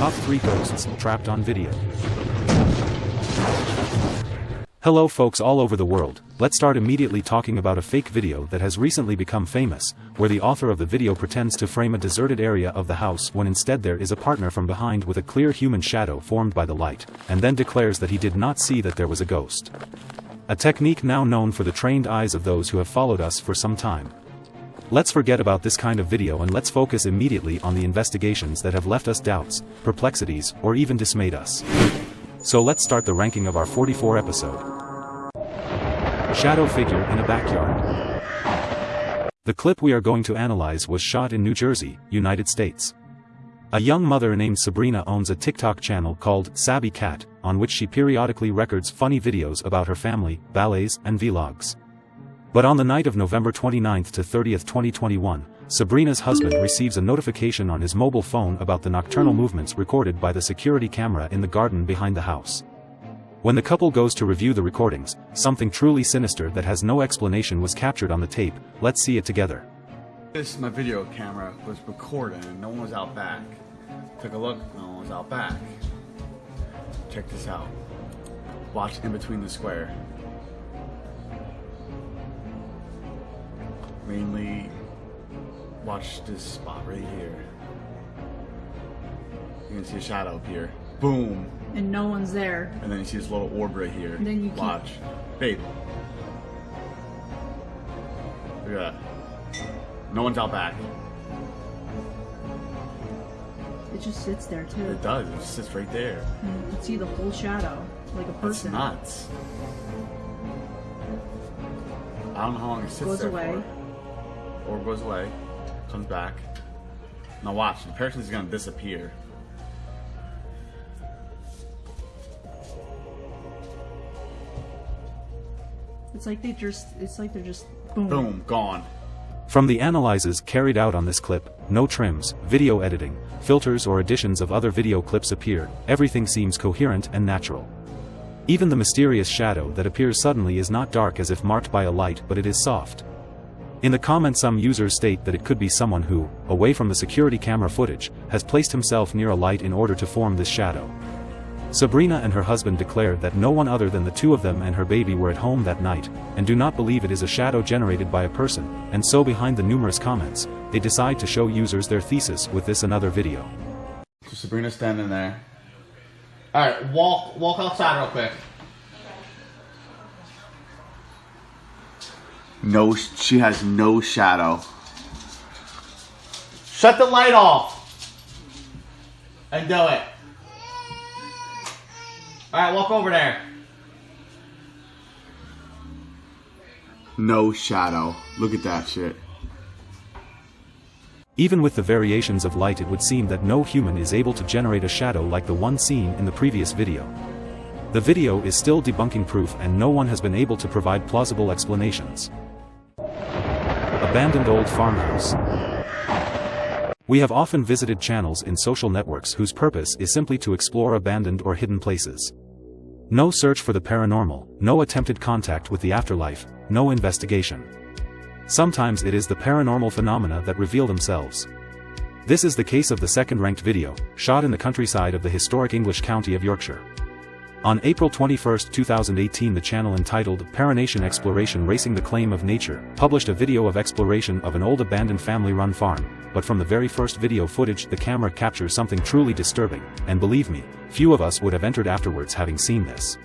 Top 3 Ghosts Trapped on Video. Hello folks all over the world, let's start immediately talking about a fake video that has recently become famous, where the author of the video pretends to frame a deserted area of the house when instead there is a partner from behind with a clear human shadow formed by the light, and then declares that he did not see that there was a ghost. A technique now known for the trained eyes of those who have followed us for some time. Let's forget about this kind of video and let's focus immediately on the investigations that have left us doubts, perplexities, or even dismayed us. So let's start the ranking of our 44 episode. Shadow figure in a backyard. The clip we are going to analyze was shot in New Jersey, United States. A young mother named Sabrina owns a TikTok channel called Sabby Cat, on which she periodically records funny videos about her family, ballets, and vlogs. But on the night of November 29 to 30, 2021, Sabrina's husband receives a notification on his mobile phone about the nocturnal movements recorded by the security camera in the garden behind the house. When the couple goes to review the recordings, something truly sinister that has no explanation was captured on the tape, let's see it together. This my video camera was recording and no one was out back. Took a look, no one was out back. Check this out. Watch in between the square. Mainly watch this spot right here. You can see a shadow up here. Boom. And no one's there. And then you see this little orb right here. And then you watch. Babe. Look at that. No one's out back. It just sits there too. It does. It just sits right there. And you can see the whole shadow, like a It's person. nuts. I don't know how long it sits Goes there away. for. Or goes away, comes back. Now watch, the person's gonna disappear. It's like they just, it's like they're just boom. Boom, gone. From the analyses carried out on this clip, no trims, video editing, filters or additions of other video clips appear, everything seems coherent and natural. Even the mysterious shadow that appears suddenly is not dark as if marked by a light but it is soft. In the comments some users state that it could be someone who, away from the security camera footage, has placed himself near a light in order to form this shadow. Sabrina and her husband declare that no one other than the two of them and her baby were at home that night, and do not believe it is a shadow generated by a person, and so behind the numerous comments, they decide to show users their thesis with this another video. So Sabrina's standing there. Alright, walk walk outside real quick. No, she has no shadow. Shut the light off. And do it. Alright, walk over there. No shadow. Look at that shit. Even with the variations of light it would seem that no human is able to generate a shadow like the one seen in the previous video. The video is still debunking proof and no one has been able to provide plausible explanations. Abandoned Old Farmhouse We have often visited channels in social networks whose purpose is simply to explore abandoned or hidden places. No search for the paranormal, no attempted contact with the afterlife, no investigation. Sometimes it is the paranormal phenomena that reveal themselves. This is the case of the second-ranked video, shot in the countryside of the historic English county of Yorkshire. On April 21, 2018 the channel entitled Paranation Exploration Racing the Claim of Nature published a video of exploration of an old abandoned family-run farm, but from the very first video footage the camera captures something truly disturbing, and believe me, few of us would have entered afterwards having seen this.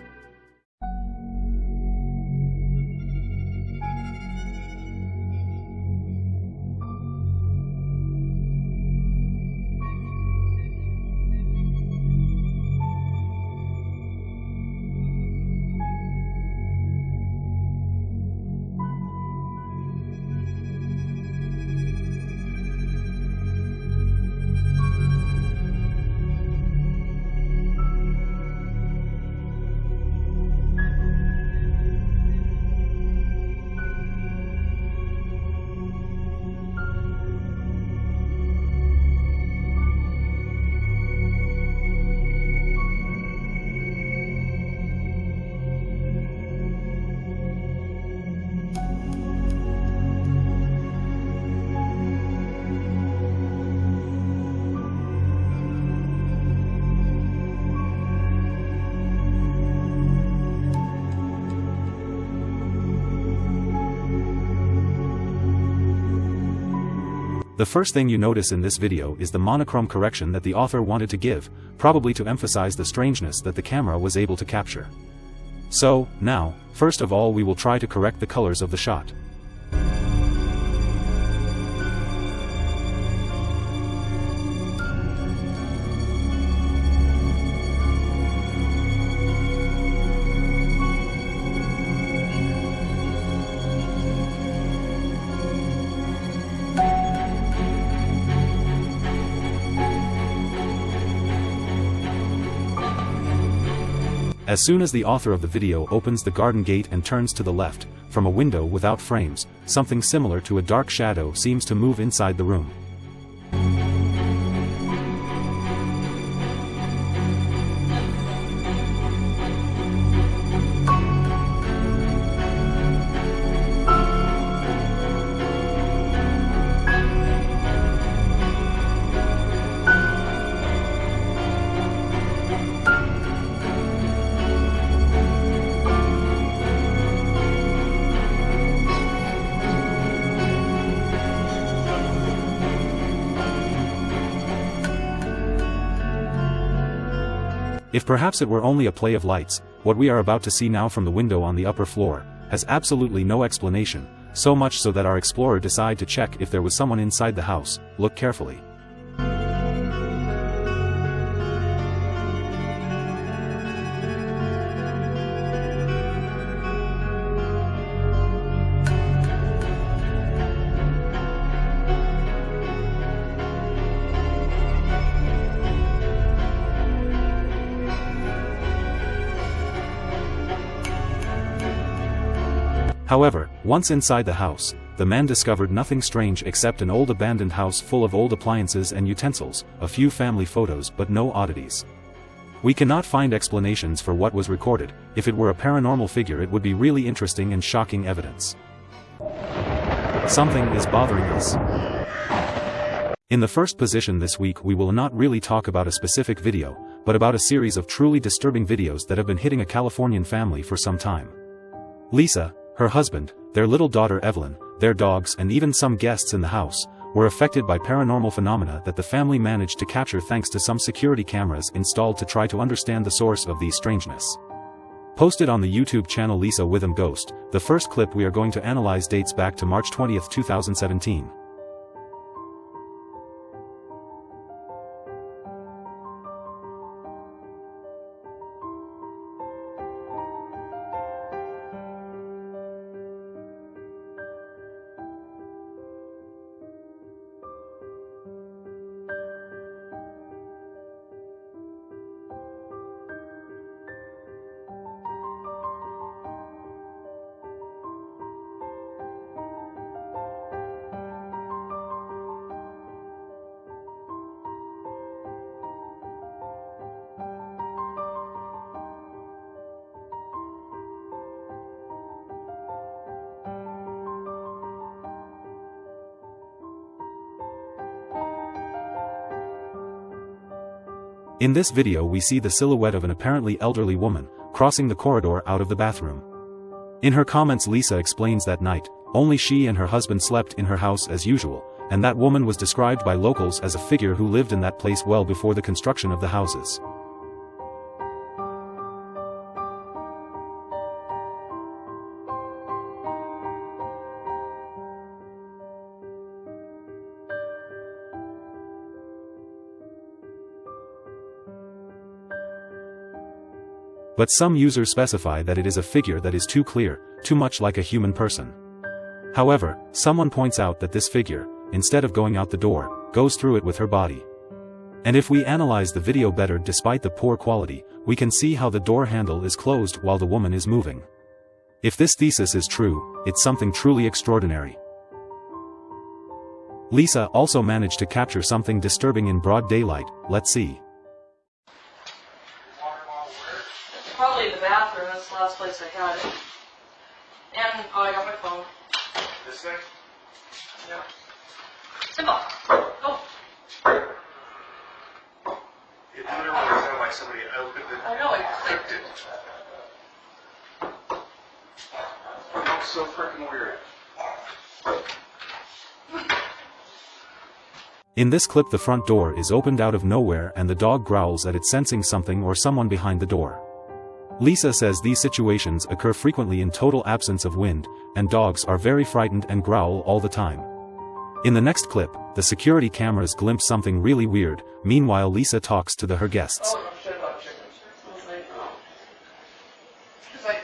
The first thing you notice in this video is the monochrome correction that the author wanted to give, probably to emphasize the strangeness that the camera was able to capture. So, now, first of all we will try to correct the colors of the shot. As soon as the author of the video opens the garden gate and turns to the left, from a window without frames, something similar to a dark shadow seems to move inside the room. If perhaps it were only a play of lights, what we are about to see now from the window on the upper floor, has absolutely no explanation, so much so that our explorer decide to check if there was someone inside the house, look carefully. However, once inside the house, the man discovered nothing strange except an old abandoned house full of old appliances and utensils, a few family photos but no oddities. We cannot find explanations for what was recorded, if it were a paranormal figure it would be really interesting and shocking evidence. Something is bothering us. In the first position this week we will not really talk about a specific video, but about a series of truly disturbing videos that have been hitting a Californian family for some time. Lisa, her husband, their little daughter Evelyn, their dogs and even some guests in the house, were affected by paranormal phenomena that the family managed to capture thanks to some security cameras installed to try to understand the source of these strangeness. Posted on the YouTube channel Lisa Witham Ghost, the first clip we are going to analyze dates back to March 20, 2017. In this video we see the silhouette of an apparently elderly woman, crossing the corridor out of the bathroom. In her comments Lisa explains that night, only she and her husband slept in her house as usual, and that woman was described by locals as a figure who lived in that place well before the construction of the houses. But some users specify that it is a figure that is too clear, too much like a human person. However, someone points out that this figure, instead of going out the door, goes through it with her body. And if we analyze the video better despite the poor quality, we can see how the door handle is closed while the woman is moving. If this thesis is true, it's something truly extraordinary. Lisa also managed to capture something disturbing in broad daylight, let's see. Last place I had it. And, oh, I got my phone. This thing? Yeah. Simple. Go. It literally sounded like somebody opened it. I know, it clicked it. That was so freaking weird. In this clip the front door is opened out of nowhere and the dog growls at it sensing something or someone behind the door. Lisa says these situations occur frequently in total absence of wind, and dogs are very frightened and growl all the time. In the next clip, the security cameras glimpse something really weird, meanwhile Lisa talks to the her guests. Oh, no shit about chickens. I was like, oh. Like,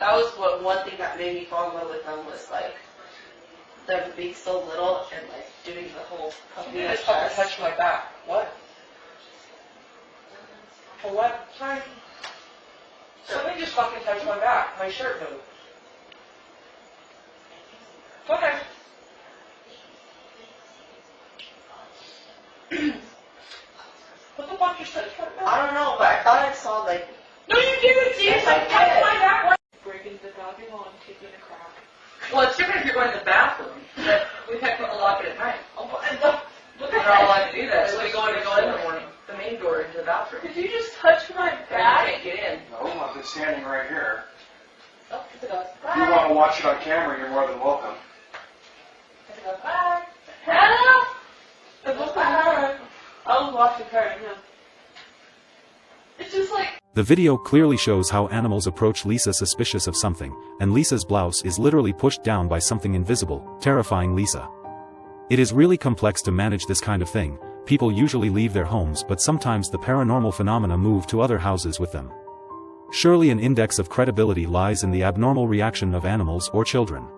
that was what one thing that made me fall in love with them was like, them being so little and like doing the whole puppy You at just fucking touched my back. What? For what? Sorry. Somebody just fucking touched my back. My shirt moved. Okay. what the fuck just touched my back? I don't know, but I thought I saw like, No, you didn't see Yes, it. I Like, touched did. my back. Breaking the doggy lawn, taking a crack. well, it's different if you're going to the bathroom. But we had to lock it at night. Oh, but- and the, look We're at not that. allowed to do that. So we go in and go in the morning, the main door into the bathroom. Did you just touch my But you back? can't get in. No, I've been standing right here. Oh, it's a ghost. If you want to watch it on camera, you're more than welcome. It's a ghost. Hello? It was my hair. I was watching. It's just like, The video clearly shows how animals approach Lisa suspicious of something, and Lisa's blouse is literally pushed down by something invisible, terrifying Lisa. It is really complex to manage this kind of thing, people usually leave their homes but sometimes the paranormal phenomena move to other houses with them. Surely an index of credibility lies in the abnormal reaction of animals or children.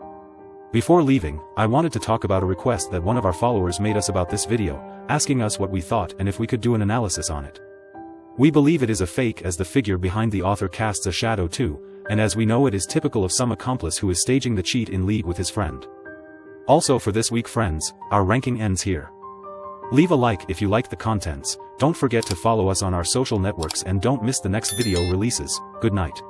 Before leaving, I wanted to talk about a request that one of our followers made us about this video, asking us what we thought and if we could do an analysis on it. We believe it is a fake as the figure behind the author casts a shadow too, and as we know it is typical of some accomplice who is staging the cheat in league with his friend. Also for this week friends, our ranking ends here. Leave a like if you liked the contents, don't forget to follow us on our social networks and don't miss the next video releases, good night.